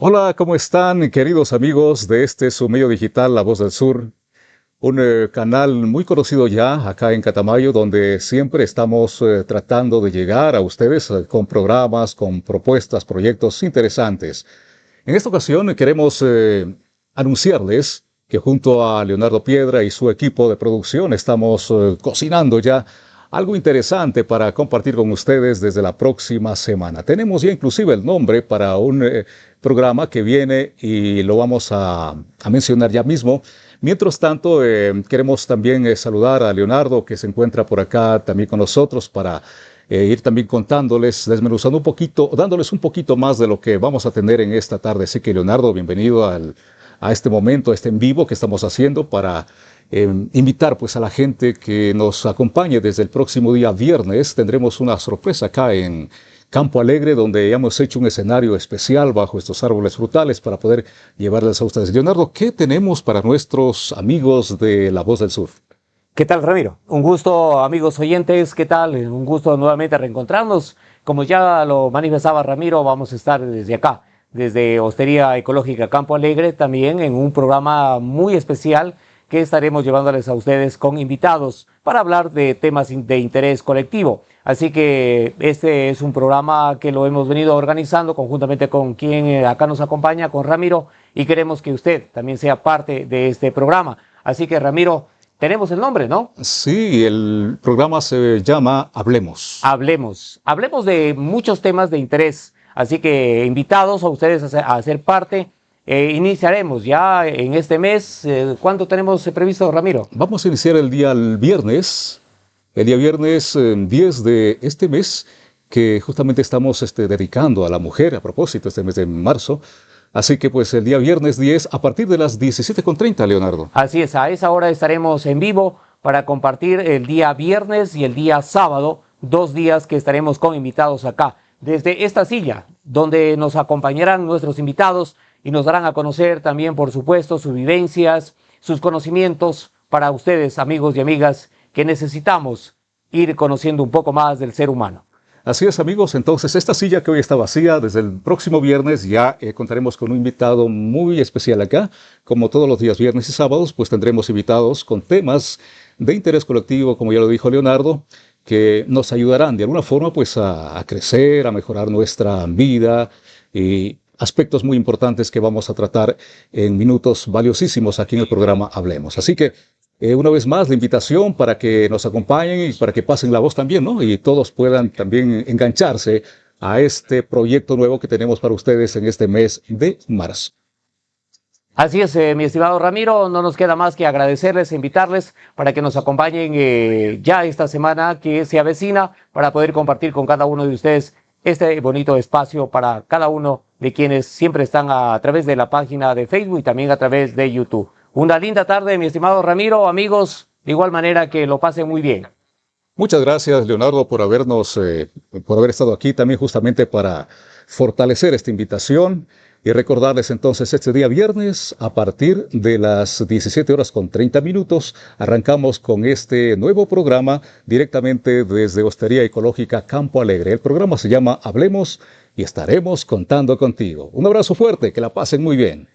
Hola, ¿cómo están queridos amigos de este su medio digital La Voz del Sur? Un eh, canal muy conocido ya acá en Catamayo donde siempre estamos eh, tratando de llegar a ustedes eh, con programas, con propuestas, proyectos interesantes. En esta ocasión queremos anunciarles que junto a Leonardo Piedra y su equipo de producción estamos cocinando ya algo interesante para compartir con ustedes desde la próxima semana. Tenemos ya inclusive el nombre para un eh, programa que viene y lo vamos a, mencionar ya mismo. Mientras tanto, eh, queremos también eh, saludar a Leonardo que se encuentra por acá también con nosotros para ir también contándoles, desmenuzando un poquito, dándoles un poquito más de lo que vamos a tener en esta tarde. Así que Leonardo, bienvenido al, a este momento, a este en vivo que estamos haciendo para Em, invitar pues a la gente que nos acompañe desde el próximo día viernes. Tendremos una sorpresa acá en Campo Alegre, donde hemos hecho un escenario especial bajo estos árboles frutales para poder llevarles a ustedes. Leonardo, ¿qué tenemos para nuestros amigos de La Voz del Sur? ¿Qué tal, Ramiro? Un gusto, amigos oyentes, ¿qué tal? Un gusto nuevamente reencontrarnos. Como ya lo manifestaba Ramiro, vamos a estar desde acá, desde Hostería Ecológica Campo Alegre, también en un programa muy especial que estaremos llevándoles a ustedes con invitados para hablar de temas de interés colectivo. Así que este es un programa que lo hemos venido organizando conjuntamente con quien eh, acá nos acompaña, con Ramiro, y queremos que usted también sea parte de este programa. Así que Ramiro, tenemos el nombre, ¿no? Sí, el programa se llama Hablemos. Hablemos. Hablemos de muchos temas de interés. Así que invitados a ustedes a, a ser parte eh, iniciaremos ya en este mes. Eh, ¿Cuándo tenemos previsto, Ramiro? Vamos a iniciar el día viernes, el día viernes 10 eh, de este mes, que justamente estamos este, dedicando a la mujer, a propósito, este mes de marzo. Así que pues el día viernes 10 a partir de las 17.30, Leonardo. Así es, a esa hora estaremos en vivo para compartir el día viernes y el día sábado, dos días que estaremos con invitados acá, desde esta silla, donde nos acompañarán nuestros invitados y nos darán a conocer también, por supuesto, sus vivencias, sus conocimientos para ustedes, amigos y amigas, que necesitamos ir conociendo un poco más del ser humano. Así es amigos, entonces esta silla que hoy está vacía, desde el próximo viernes ya eh, contaremos con un invitado muy especial acá. Como todos los días viernes y sábados, pues tendremos invitados con temas de interés colectivo, como ya lo dijo Leonardo, que nos ayudarán de alguna forma pues a, crecer, a mejorar nuestra vida y aspectos muy importantes que vamos a tratar en minutos valiosísimos aquí en el programa Hablemos. Así que eh, una vez más la invitación para que nos acompañen y para que pasen la voz también, ¿no? Y todos puedan también engancharse a este proyecto nuevo que tenemos para ustedes en este mes de marzo. Así es, eh, mi estimado Ramiro, no nos queda más que agradecerles e invitarles para que nos acompañen eh, ya esta semana que se avecina para poder compartir con cada uno de ustedes este bonito espacio para cada uno de quienes siempre están a, través de la página de Facebook y también a través de YouTube. Una linda tarde, mi estimado Ramiro, amigos, de igual manera que lo pasen muy bien. Muchas gracias, Leonardo, por habernos, eh, por haber estado aquí también justamente para fortalecer esta invitación y recordarles entonces este día viernes a partir de las 17 horas con 30 minutos arrancamos con este nuevo programa directamente desde Hostería Ecológica Campo Alegre. El programa se llama Hablemos y estaremos contando contigo. Un abrazo fuerte, que la pasen muy bien.